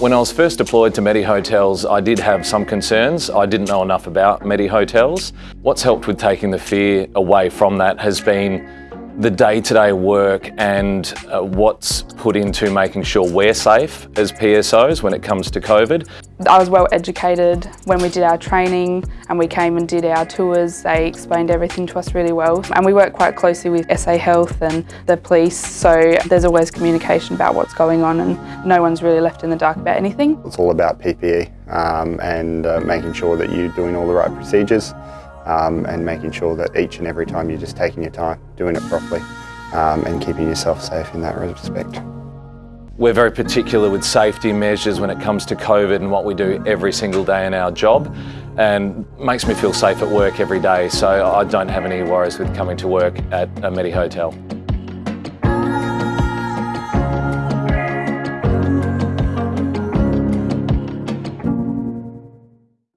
When I was first deployed to Medi Hotels, I did have some concerns. I didn't know enough about Medi Hotels. What's helped with taking the fear away from that has been the day-to-day work and uh, what's put into making sure we're safe as PSOs when it comes to COVID. I was well educated when we did our training and we came and did our tours. They explained everything to us really well and we work quite closely with SA Health and the police so there's always communication about what's going on and no one's really left in the dark about anything. It's all about PPE um, and uh, making sure that you're doing all the right procedures um, and making sure that each and every time you're just taking your time, doing it properly um, and keeping yourself safe in that respect. We're very particular with safety measures when it comes to COVID and what we do every single day in our job and makes me feel safe at work every day so I don't have any worries with coming to work at a Medi Hotel.